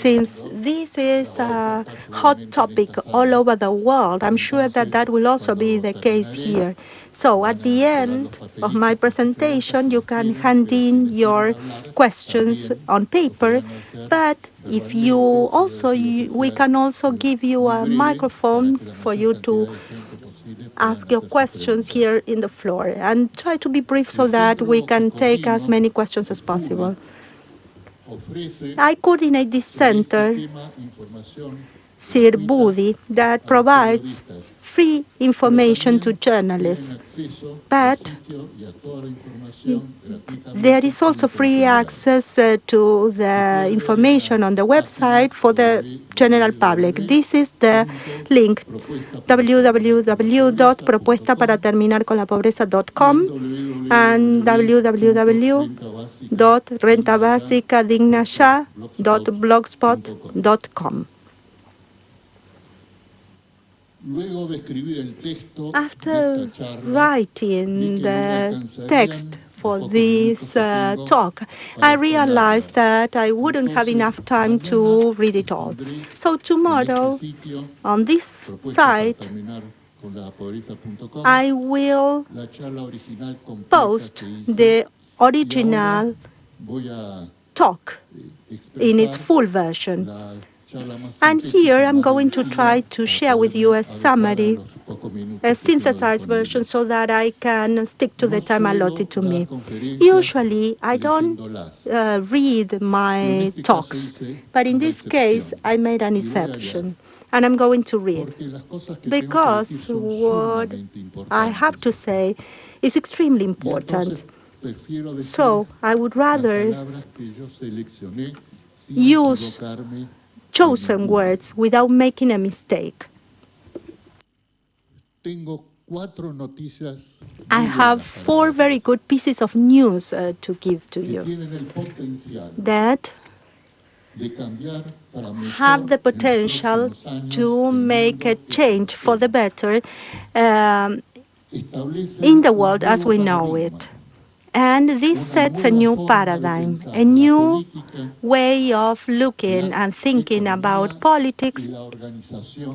Since this is a hot topic all over the world, I'm sure that that will also be the case here. So at the end of my presentation, you can hand in your questions on paper, but if you also, we can also give you a microphone for you to ask your questions here in the floor and try to be brief so that we can take as many questions as possible. I coordinate this center, CIRBUDI, that provides free information to journalists. But there is also free access uh, to the information on the website for the general public. This is the link www.propuestaparaterminarconlapobreza.com and www.rentabásicadignaya.blogspot.com. After writing the text for this uh, talk, I realized that I wouldn't have enough time to read it all. So tomorrow, on this site, I will post the original talk in its full version. And here I'm going to try to share with you a summary, a synthesized version, so that I can stick to the time allotted to me. Usually, I don't uh, read my talks, but in this case, I made an exception. And I'm going to read because what I have to say is extremely important. So I would rather use chosen words without making a mistake. I have four very good pieces of news uh, to give to you that have the potential to make a change for the better um, in the world as we know it. And this sets a new paradigm, a new way of looking and thinking about politics,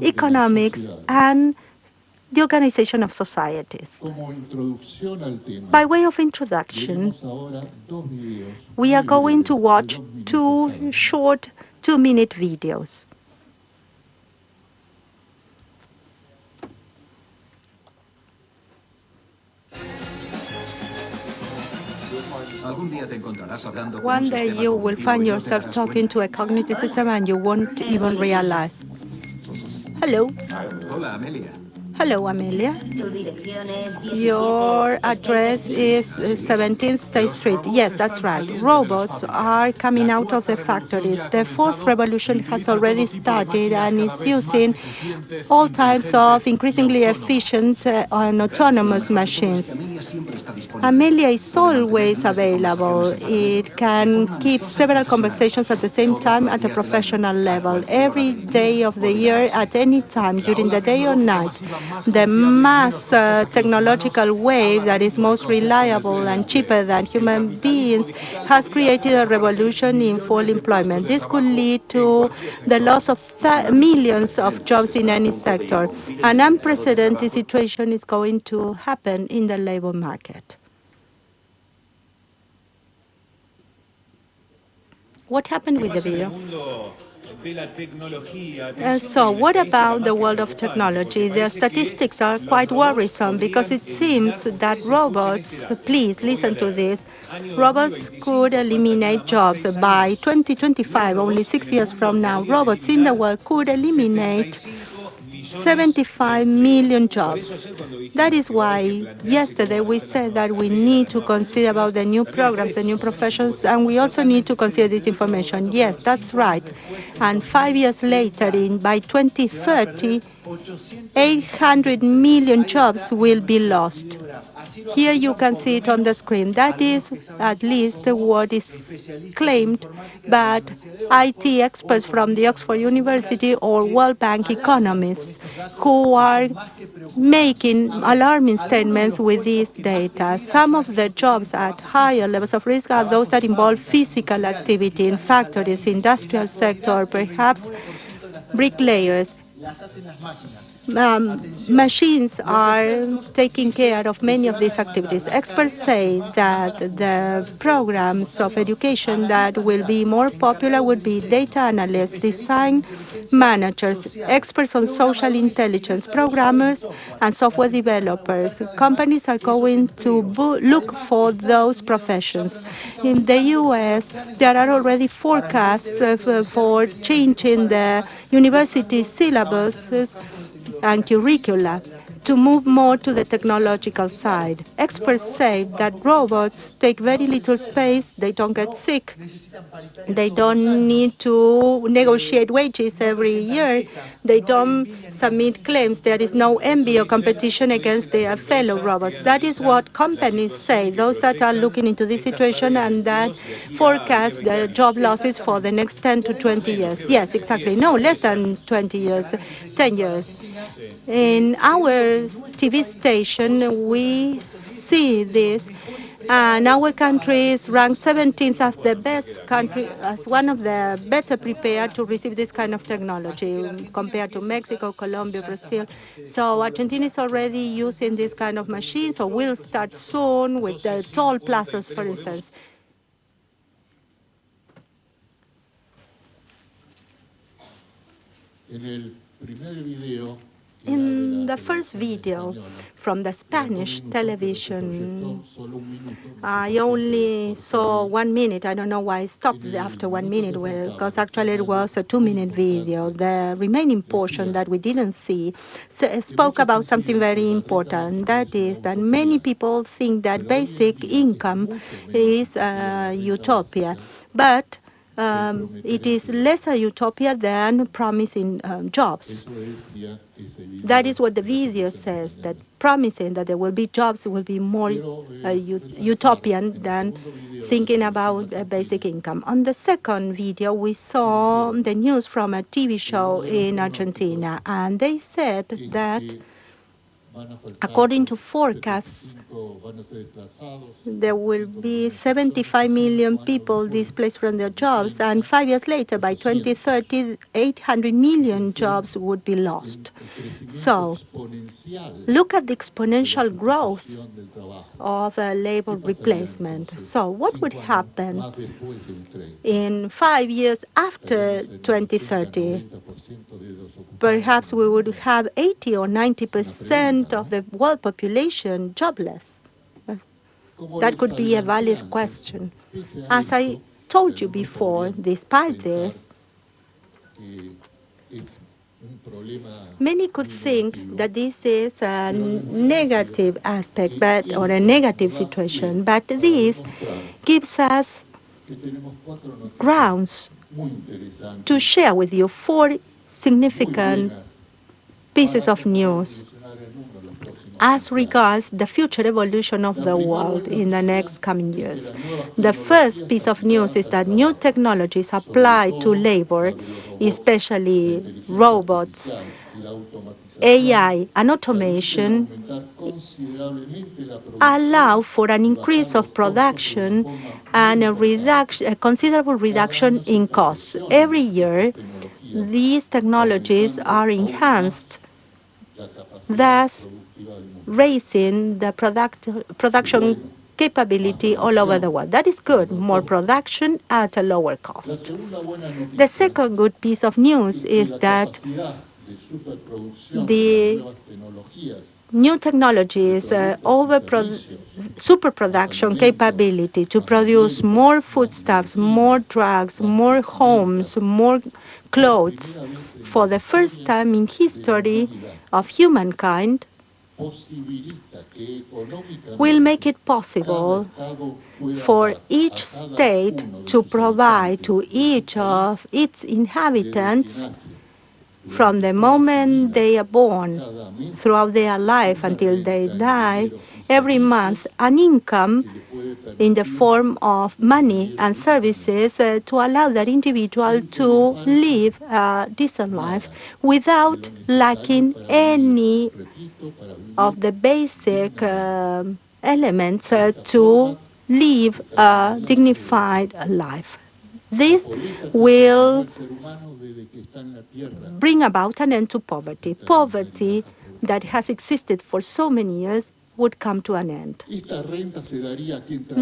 economics, and the organization of societies. By way of introduction, we are going to watch two short two-minute videos. One day you will find yourself talking to a cognitive system and you won't even realize. Hello. Hola, Amelia. Hello, Amelia. Your address is 17th State Street. Yes, that's right. Robots are coming out of the factories. The fourth revolution has already started and is using all types of increasingly efficient uh, and autonomous machines. Amelia is always available. It can keep several conversations at the same time at a professional level. Every day of the year, at any time, during the day or night, the mass uh, technological wave that is most reliable and cheaper than human beings has created a revolution in full employment. This could lead to the loss of millions of jobs in any sector. An unprecedented situation is going to happen in the labor market. What happened with the video? Uh, so what about the world of technology? The statistics are quite worrisome because it seems that robots, please listen to this, robots could eliminate jobs by 2025, only six years from now. Robots in the world could eliminate 75 million jobs. That is why yesterday we said that we need to consider about the new programs, the new professions, and we also need to consider this information. Yes, that's right. And five years later, in by 2030, 800 million jobs will be lost. Here you can see it on the screen. That is at least what is claimed by IT experts from the Oxford University or World Bank economists who are making alarming statements with this data. Some of the jobs at higher levels of risk are those that involve physical activity in factories, industrial sector, perhaps bricklayers um, machines are taking care of many of these activities. Experts say that the programs of education that will be more popular would be data analysts, design managers, experts on social intelligence, programmers, and software developers. Companies are going to look for those professions. In the U.S., there are already forecasts uh, for changing the university syllabuses and curricula to move more to the technological side. Experts say that robots take very little space, they don't get sick, they don't need to negotiate wages every year, they don't submit claims, there is no envy or competition against their fellow robots. That is what companies say, those that are looking into this situation and that forecast the job losses for the next 10 to 20 years. Yes, exactly. No, less than 20 years, 10 years. In our TV station, we see this, and our country is ranked 17th as the best country, as one of the better prepared to receive this kind of technology compared to Mexico, Colombia, Brazil. So Argentina is already using this kind of machines, so or will start soon with the toll plazas, for instance. En el primer video in the first video from the Spanish television, I only saw one minute. I don't know why I stopped after one minute, because actually it was a two-minute video. The remaining portion that we didn't see spoke about something very important. That is that many people think that basic income is a utopia. But um, it is less a utopia than promising um, jobs. That is what the video says, that promising that there will be jobs will be more uh, utopian than thinking about a basic income. On the second video, we saw the news from a TV show in Argentina, and they said that According to forecasts, there will be 75 million people displaced from their jobs, and five years later, by 2030, 800 million jobs would be lost. So, look at the exponential growth of a labor replacement. So, what would happen in five years after 2030? Perhaps we would have 80 or 90 percent of the world population jobless? That could be a valid question. As I told you before, despite this, Many could think that this is a negative aspect but, or a negative situation, but this gives us grounds to share with you four significant pieces of news as regards the future evolution of the world in the next coming years. The first piece of news is that new technologies applied to labor, especially robots, AI and automation allow for an increase of production and a, reduction, a considerable reduction in costs. Every year, these technologies are enhanced thus raising the product, production capability all over the world. That is good, more production at a lower cost. The second good piece of news is that the new technologies, uh, over super production capability to produce more foodstuffs, more drugs, more homes, more clothes. For the first time in history of humankind, will make it possible for each state to provide to each of its inhabitants from the moment they are born throughout their life until they die, every month an income in the form of money and services uh, to allow that individual to live a decent life without lacking any of the basic um elements uh, to live a dignified life. This will bring about an end to poverty. Poverty that has existed for so many years would come to an end.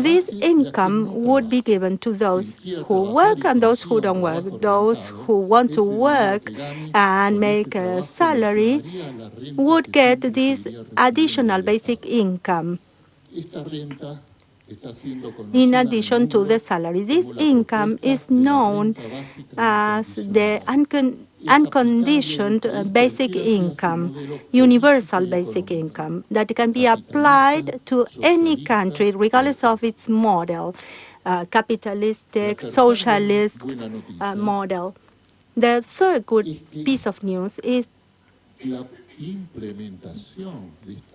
This income would be given to those who work and those who don't work, those who want to work and make a salary would get this additional basic income Esta renta está siendo in addition to the salary. This income is known as the uncon- unconditioned uh, basic income, universal basic income, that can be applied to any country regardless of its model, uh, capitalistic, socialist uh, model. The third good piece of news is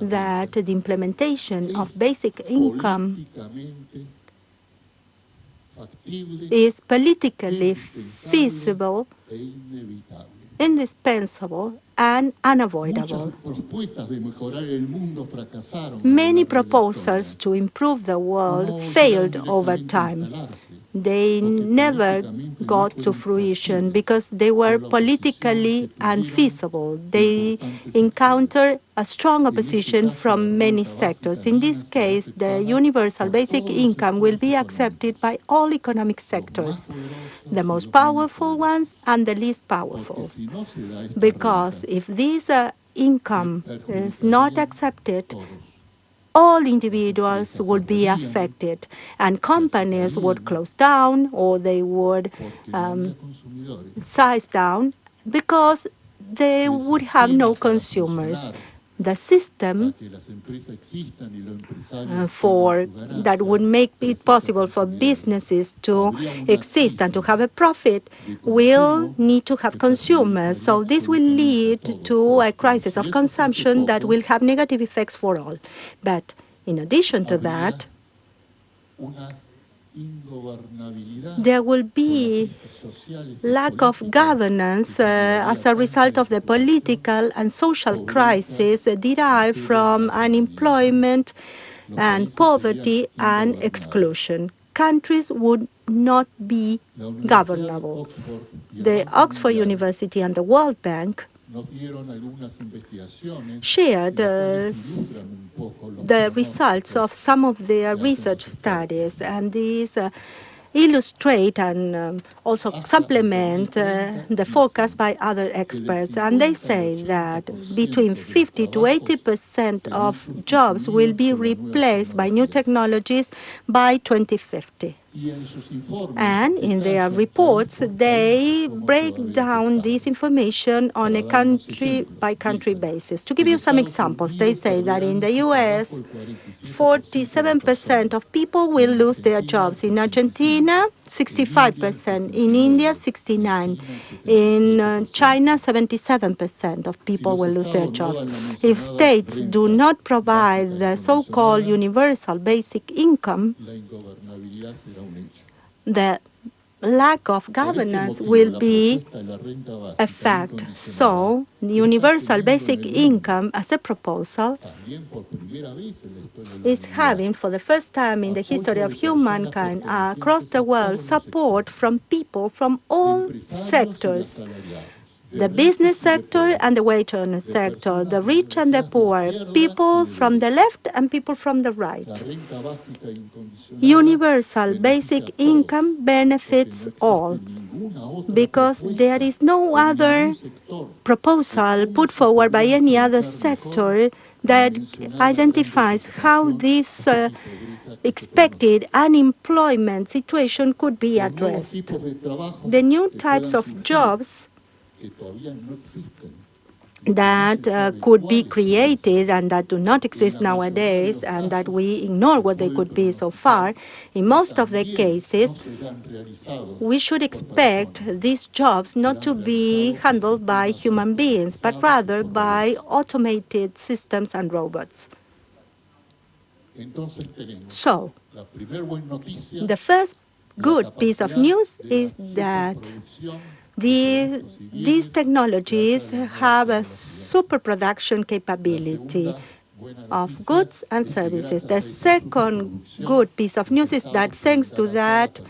that the implementation of basic income is politically feasible, indispensable, and unavoidable. propuestas de mejorar el mundo fracasaron. a lo Many largo de la proposals to improve the world failed over time. They never got to fruition because they were por la oposición politically unfeasible. They encountered a strong opposition from many sectors. In this case, the universal basic income will be accepted by all economic sectors, the most powerful ones and the least powerful. si no se da esta Because if this uh, income is not accepted, all individuals would be affected and companies would close down or they would um, size down because they would have no consumers. The system para que las empresas existan y los empresarios uh, for that would make it possible for businesses to exist and to have a profit will need to have consumers. So this will lead to a crisis of consumption that will have negative effects for all. But in addition to that, there will be crisis sociales y lack of governance uh, as a result of the political and social crisis derived from unemployment and poverty and exclusion. Countries would not be governable. Oxford y el The Oxford University and the World Bank nos dieron algunas investigaciones shared uh, ilustran un poco los the results of some of their research studies, and these uh, illustrate and um, also supplement uh, the forecast by other experts. And they say that between 50 to 80 percent of jobs will be sustituidos por las nuevas replaced by new technologies by 2050. Y en sus informes And in their reports, they país cómo se va a break down this information on a Para dar unos country by country basis. To give you some examples, they say that in the US, 47% de las 47% personas. of people will lose their jobs. In Argentina, 65%. In India, 69%. In uh, China, 77% of people will lose their jobs. If states do not provide the so-called universal basic income, the lack of governance will be a fact. So, universal basic income as a proposal is having, for the first time in the history of humankind across the world, support from people from all sectors the business sector and the wage earner sector, the rich and the poor, people from the left and people from the right. Universal basic income benefits all because there is no other proposal put forward by any other sector that identifies how this uh, expected unemployment situation could be addressed. The new types of jobs que todavía no existen, that uh, could be created and that do not exist nowadays and that we ignore what they could be so far, in most of the cases, we should expect these jobs not to be handled by human beings, but rather by automated systems and robots. So, the first good piece of news is that these, these technologies have a super production capability of goods and services. The second good piece of news is that thanks to that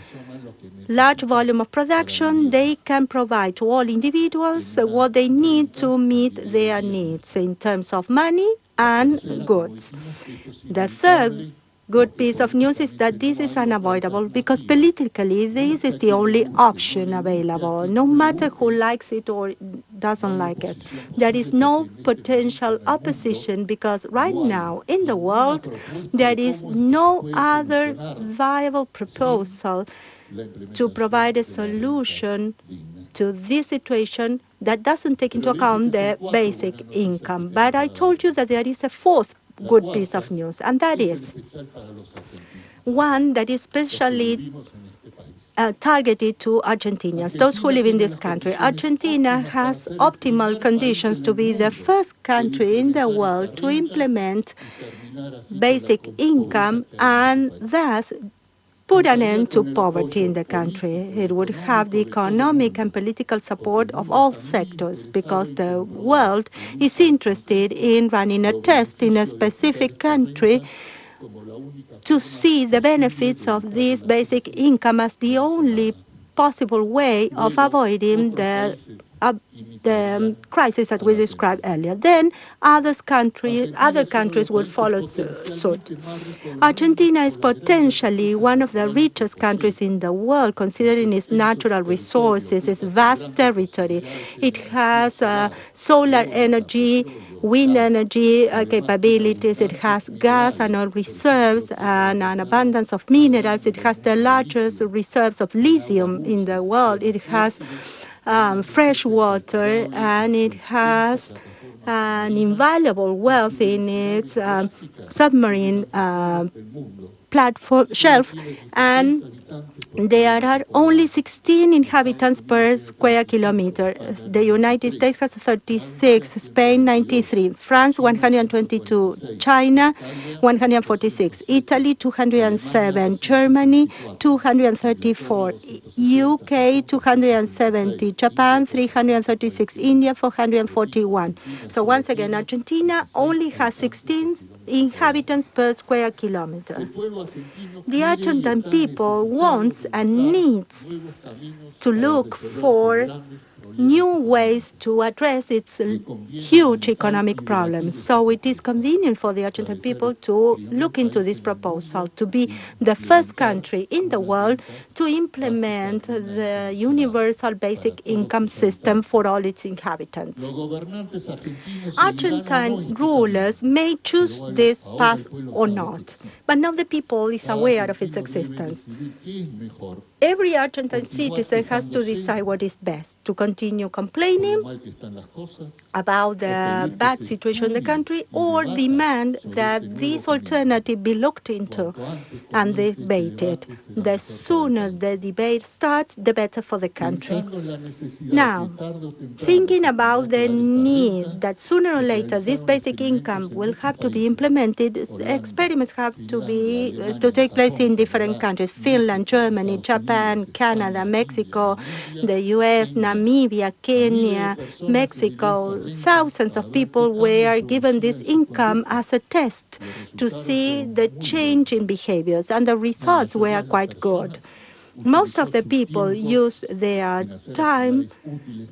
large volume of production, they can provide to all individuals what they need to meet their needs in terms of money and goods. The third good piece of news is that this is unavoidable because politically this is the only option available, no matter who likes it or doesn't like it. There is no potential opposition because right now in the world there is no other viable proposal to provide a solution to this situation that doesn't take into account the basic income. But I told you that there is a fourth good piece of news, and that is one that is especially uh, targeted to Argentinians, those who live in this country. Argentina has optimal conditions to be the first country in the world to implement basic income and thus put an end to poverty in the country. It would have the economic and political support of all sectors because the world is interested in running a test in a specific country to see the benefits of this basic income as the only possible way of avoiding the, uh, the um, crisis that we described earlier. Then other countries, other countries will follow suit. Argentina is potentially one of the richest countries in the world, considering its natural resources, its vast territory. It has uh, solar energy, wind energy uh, capabilities. It has gas and oil reserves and an abundance of minerals. It has the largest reserves of lithium in the world. It has um, fresh water and it has an invaluable wealth in its um, submarine uh, platform shelf and there are only 16 inhabitants per square kilometer. The United States has 36, Spain 93, France 122, China 146, Italy 207, Germany 234, UK 270, Japan 336, India 441. So once again, Argentina only has 16 inhabitants per square kilometer. The Argentine people wants and needs to look for new ways to address its huge economic problems. So it is convenient for the Argentine people to look into this proposal, to be the first country in the world to implement the universal basic income system for all its inhabitants. Argentine rulers may choose this path or not, but now the people is aware of its existence. Every Argentine citizen has to decide what is best, to continue complaining about the bad situation in the country or demand that this alternative be looked into and debated. The sooner the debate starts, the better for the country. Now, thinking about the need that sooner or later this basic income will have to be implemented, experiments have to be uh, to take place in different countries, Finland, Germany, Japan, Japan, Canada, Mexico, the US, Namibia, Kenya, Mexico. Thousands of people were given this income as a test to see the change in behaviors, and the results were quite good. Most of the people use their time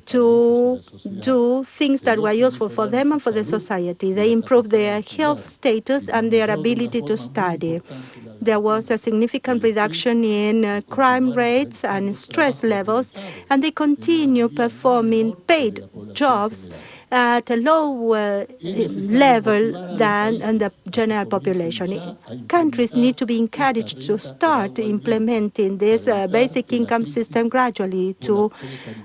to do things that were useful for them and for the society. They improve their health status and their ability to study. There was a significant reduction in uh, crime rates and stress levels, and they continue performing paid jobs at a lower level than the general population. Countries need to be encouraged to start implementing this uh, basic income system gradually to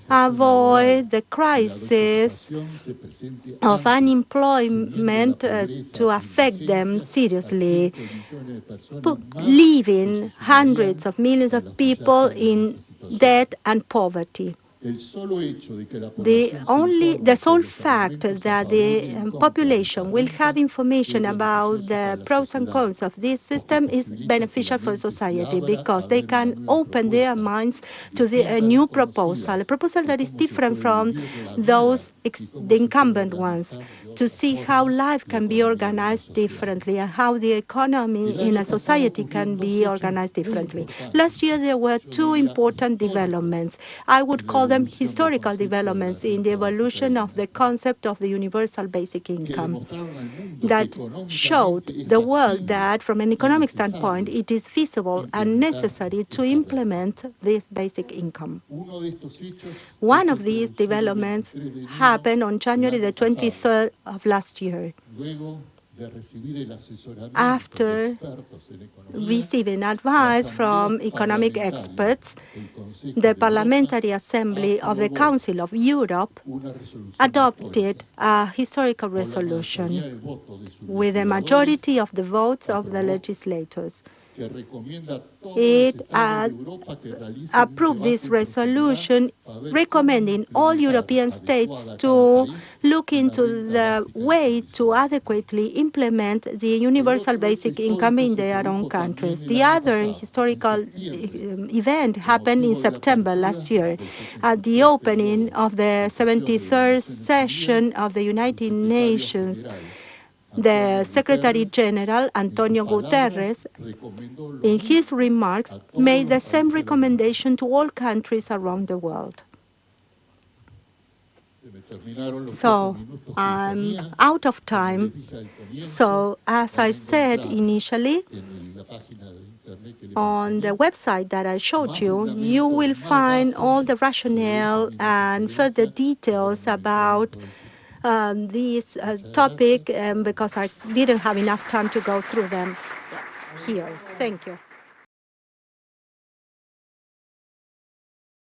avoid the crisis of unemployment uh, to affect them seriously, leaving hundreds of millions of people in debt and poverty. The only, the sole fact that the um, population will have information about the pros and cons of this system is beneficial for society because they can open their minds to the, a new proposal, a proposal that is different from those the incumbent ones to see how life can be organized differently and how the economy in a society can be organized differently. Last year there were two important developments. I would call them historical developments in the evolution of the concept of the universal basic income that showed the world that from an economic standpoint it is feasible and necessary to implement this basic income. One of these developments happened on January the 23rd of last year after receiving advice from economic experts, the Parliamentary Assembly of the Council of Europe adopted a historical resolution with a majority of the votes of the legislators. It uh, approved this resolution recommending all European states to look into the way to adequately implement the universal basic income in their own countries. The other historical um, event happened in September last year at the opening of the 73rd session of the United Nations the Secretary General, Antonio Guterres, in his remarks, made the same recommendation to all countries around the world. So I'm out of time. So as I said initially, on the website that I showed you, you will find all the rationale and further details about um, this uh, topic um, because I didn't have enough time to go through them here. Thank you.